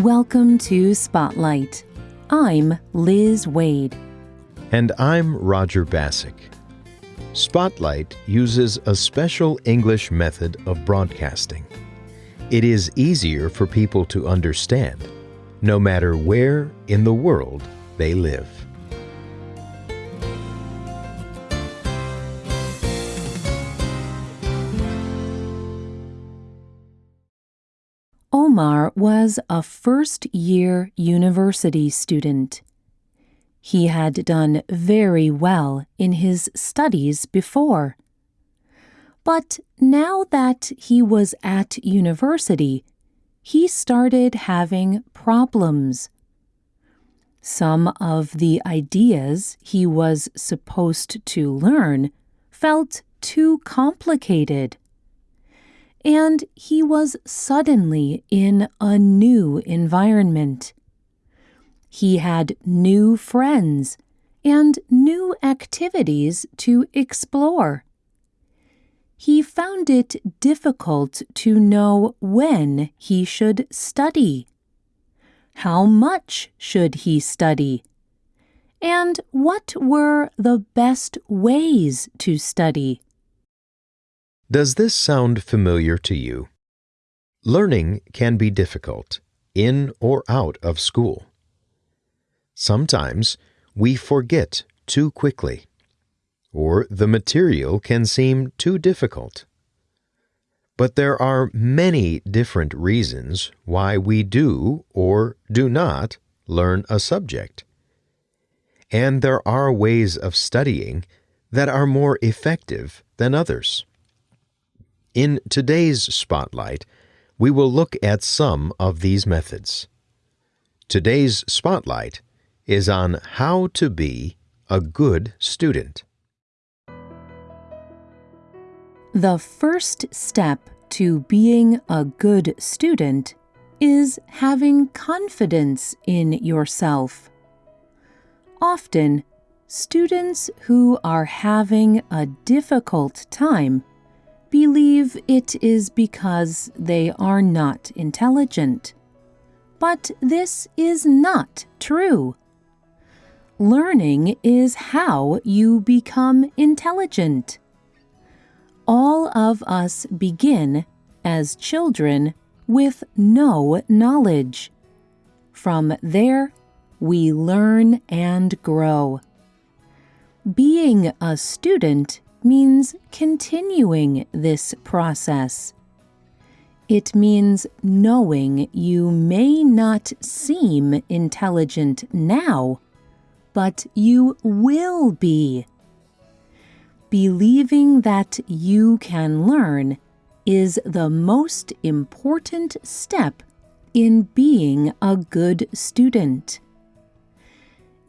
Welcome to Spotlight. I'm Liz Waid. And I'm Roger Bassick. Spotlight uses a special English method of broadcasting. It is easier for people to understand, no matter where in the world they live. Omar was a first year university student. He had done very well in his studies before. But now that he was at university, he started having problems. Some of the ideas he was supposed to learn felt too complicated and he was suddenly in a new environment. He had new friends and new activities to explore. He found it difficult to know when he should study. How much should he study? And what were the best ways to study? Does this sound familiar to you? Learning can be difficult, in or out of school. Sometimes we forget too quickly, or the material can seem too difficult. But there are many different reasons why we do or do not learn a subject. And there are ways of studying that are more effective than others. In today's Spotlight, we will look at some of these methods. Today's Spotlight is on how to be a good student. The first step to being a good student is having confidence in yourself. Often, students who are having a difficult time believe it is because they are not intelligent. But this is not true. Learning is how you become intelligent. All of us begin, as children, with no knowledge. From there, we learn and grow. Being a student means continuing this process. It means knowing you may not seem intelligent now, but you will be. Believing that you can learn is the most important step in being a good student.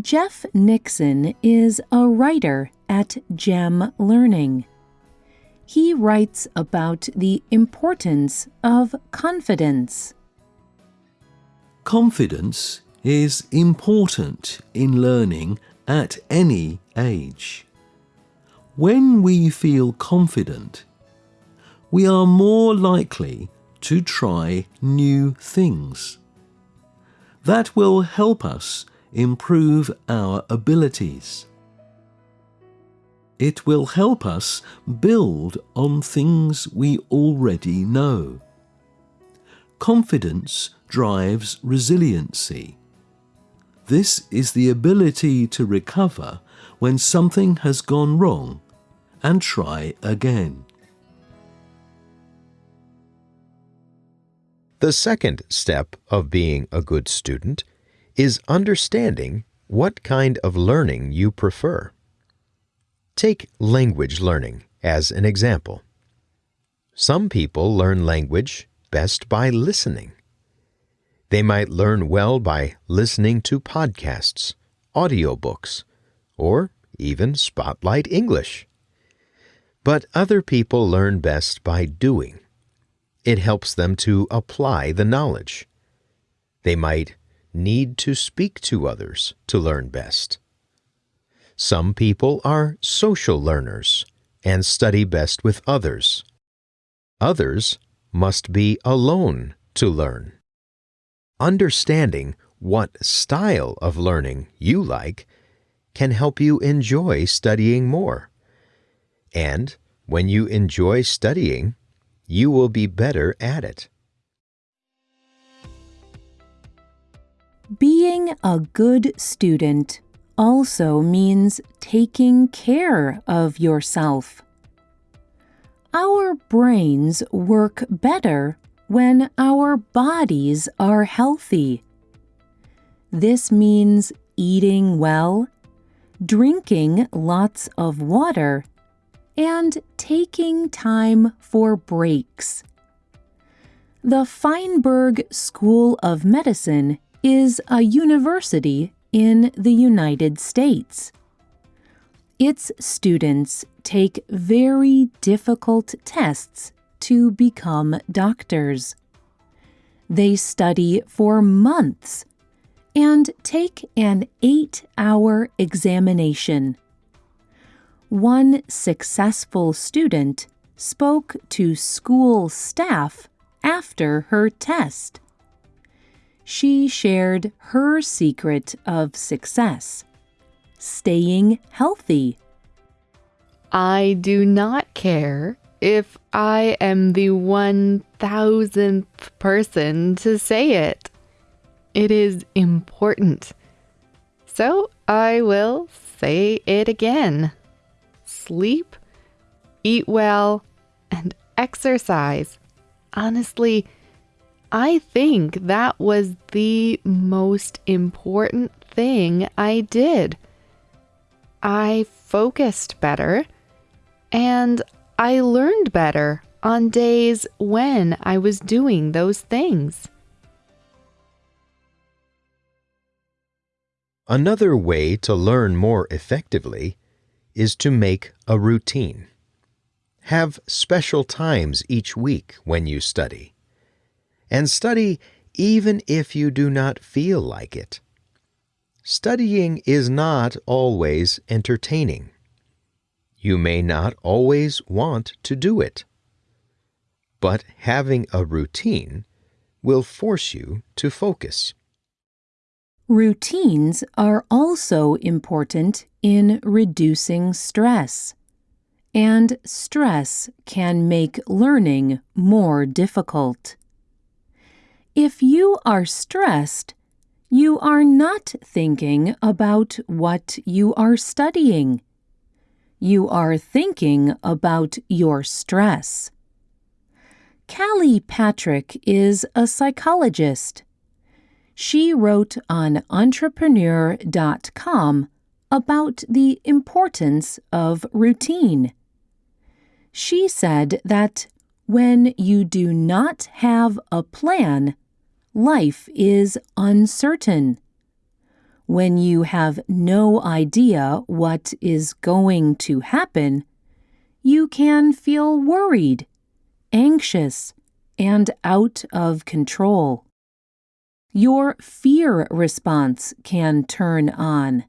Jeff Nixon is a writer at GEM Learning. He writes about the importance of confidence. Confidence is important in learning at any age. When we feel confident, we are more likely to try new things. That will help us improve our abilities. It will help us build on things we already know. Confidence drives resiliency. This is the ability to recover when something has gone wrong and try again. The second step of being a good student is understanding what kind of learning you prefer. Take language learning as an example. Some people learn language best by listening. They might learn well by listening to podcasts, audiobooks, or even Spotlight English. But other people learn best by doing. It helps them to apply the knowledge. They might need to speak to others to learn best. Some people are social learners and study best with others. Others must be alone to learn. Understanding what style of learning you like can help you enjoy studying more. And when you enjoy studying, you will be better at it. Being a good student also means taking care of yourself. Our brains work better when our bodies are healthy. This means eating well, drinking lots of water, and taking time for breaks. The Feinberg School of Medicine is a university in the United States. Its students take very difficult tests to become doctors. They study for months and take an eight hour examination. One successful student spoke to school staff after her test. She shared her secret of success staying healthy. I do not care if I am the one thousandth person to say it. It is important. So I will say it again sleep, eat well, and exercise. Honestly, I think that was the most important thing I did. I focused better and I learned better on days when I was doing those things. Another way to learn more effectively is to make a routine. Have special times each week when you study. And study even if you do not feel like it. Studying is not always entertaining. You may not always want to do it. But having a routine will force you to focus. Routines are also important in reducing stress, and stress can make learning more difficult. If you are stressed, you are not thinking about what you are studying. You are thinking about your stress. Callie Patrick is a psychologist she wrote on entrepreneur.com about the importance of routine. She said that when you do not have a plan, life is uncertain. When you have no idea what is going to happen, you can feel worried, anxious, and out of control your fear response can turn on.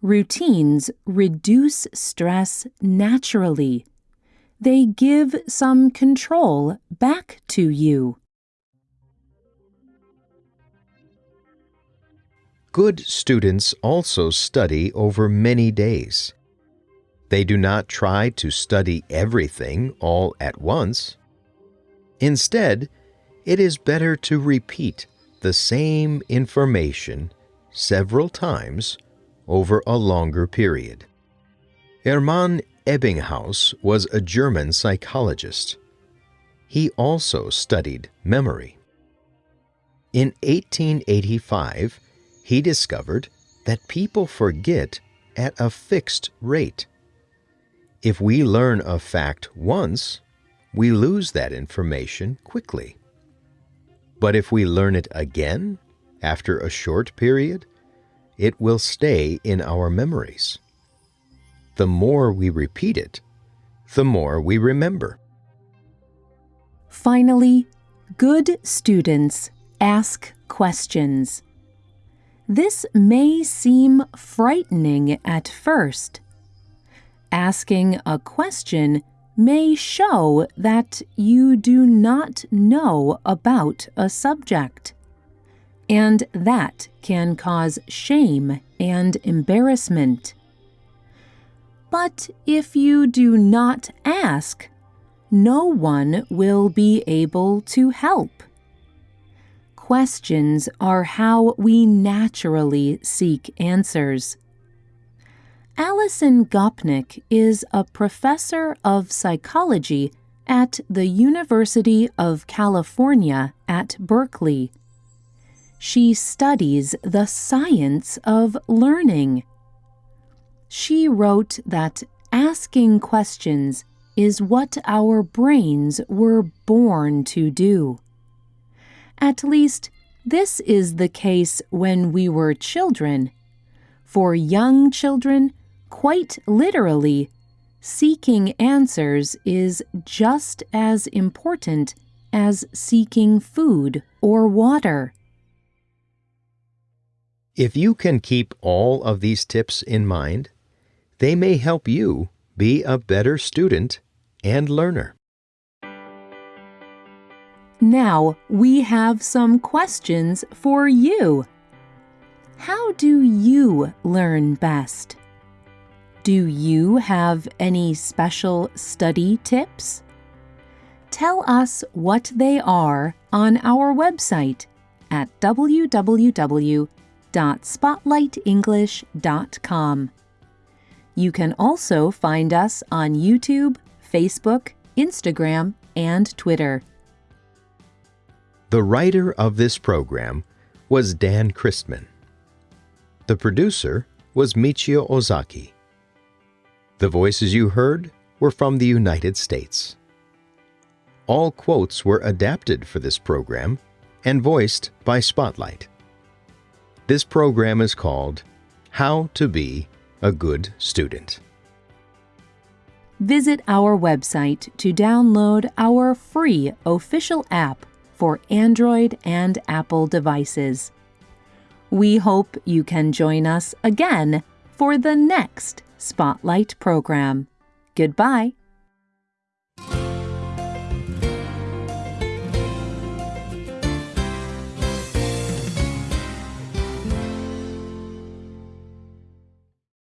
Routines reduce stress naturally. They give some control back to you. Good students also study over many days. They do not try to study everything all at once. Instead, it is better to repeat the same information several times over a longer period. Hermann Ebbinghaus was a German psychologist. He also studied memory. In 1885, he discovered that people forget at a fixed rate. If we learn a fact once, we lose that information quickly. But if we learn it again, after a short period, it will stay in our memories. The more we repeat it, the more we remember. Finally, good students ask questions. This may seem frightening at first. Asking a question may show that you do not know about a subject. and that can cause shame and embarrassment. But if you do not ask, no one will be able to help. Questions are how we naturally seek answers. Alison Gopnik is a professor of psychology at the University of California at Berkeley. She studies the science of learning. She wrote that asking questions is what our brains were born to do. At least, this is the case when we were children. For young children, quite literally, seeking answers is just as important as seeking food or water. If you can keep all of these tips in mind, they may help you be a better student and learner. Now we have some questions for you. How do you learn best? Do you have any special study tips? Tell us what they are on our website at www.spotlightenglish.com. You can also find us on YouTube, Facebook, Instagram, and Twitter. The writer of this program was Dan Christman. The producer was Michio Ozaki. The voices you heard were from the United States. All quotes were adapted for this program and voiced by Spotlight. This program is called How to Be a good student. Visit our website to download our free official app for Android and Apple devices. We hope you can join us again for the next Spotlight program. Goodbye.